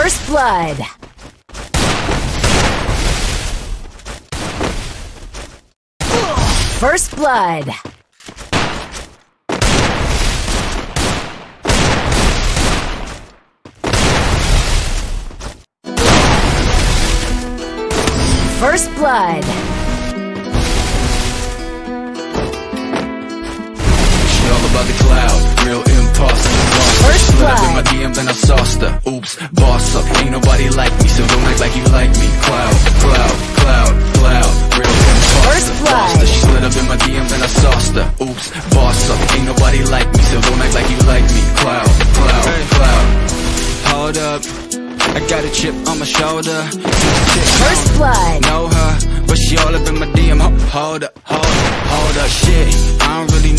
First blood. First blood. First blood. My DM, then I sauced her. Oops, boss up. Ain't nobody like me, so don't act like you like me. Cloud, cloud, cloud, cloud, real imposter. First blood. She slid up in my DM, then I sauced her. Oops, boss up. Ain't nobody like me, so don't act like you like me. Cloud, cloud, cloud. Hold up. I got a chip on my shoulder. First blood. know her, but she all up in my DM. Hold up, hold up, hold up, shit. I don't really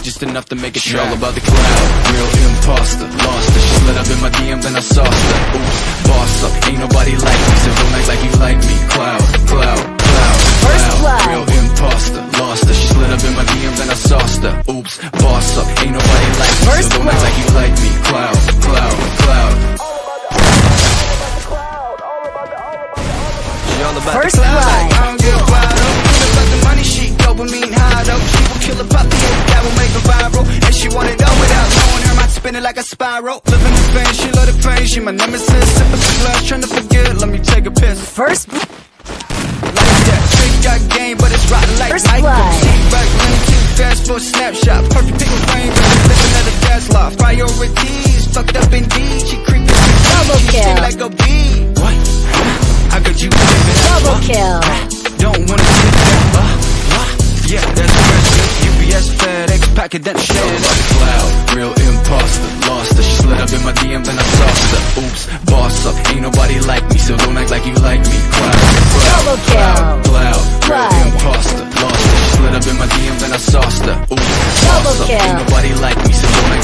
gave just enough to make it She all about the cloud, real imposter Lost her, she slid up in my DM, then I sauced her. Oops, boss up, ain't nobody like me. So don't act like you like me. Cloud, cloud, cloud, cloud. blood. Real imposter, lost her. She slid up in my DM, then I sauced her. Oops, boss up, ain't nobody like me. First So don't act like you like a spiral. Living in pain, she love the pain. She my nemesis, sip of glass, trying to forget. Let me take a piss. First like that Trick got game, but it's rotten like First Michael blood. Steve back, lean too fast for a snapshot. Perfect picture frame, but just living at a gas lot Priorities, fucked up indeed. She creeping, she sting kill. like a bee. What? How could you live it up? double kill. Don't wanna sit that, uh, uh, yeah, that's the rest UPS, FedEx, packet that shit. All about the cloud, real imposter Lost. Her, she slid up in my DM, then I sauced her Oops, boss up, ain't nobody like me So don't act like you like me. Cloud, cloud, cloud, cloud imposter. Lost her, she slid up in my DM, then I sauced her Oops, boss up, ain't nobody like me So don't act